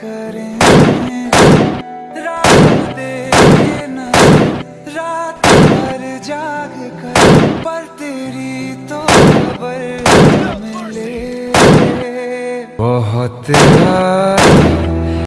करें रात देना रात भर जाग कर पर तेरी तो खबर मिले बहुत यार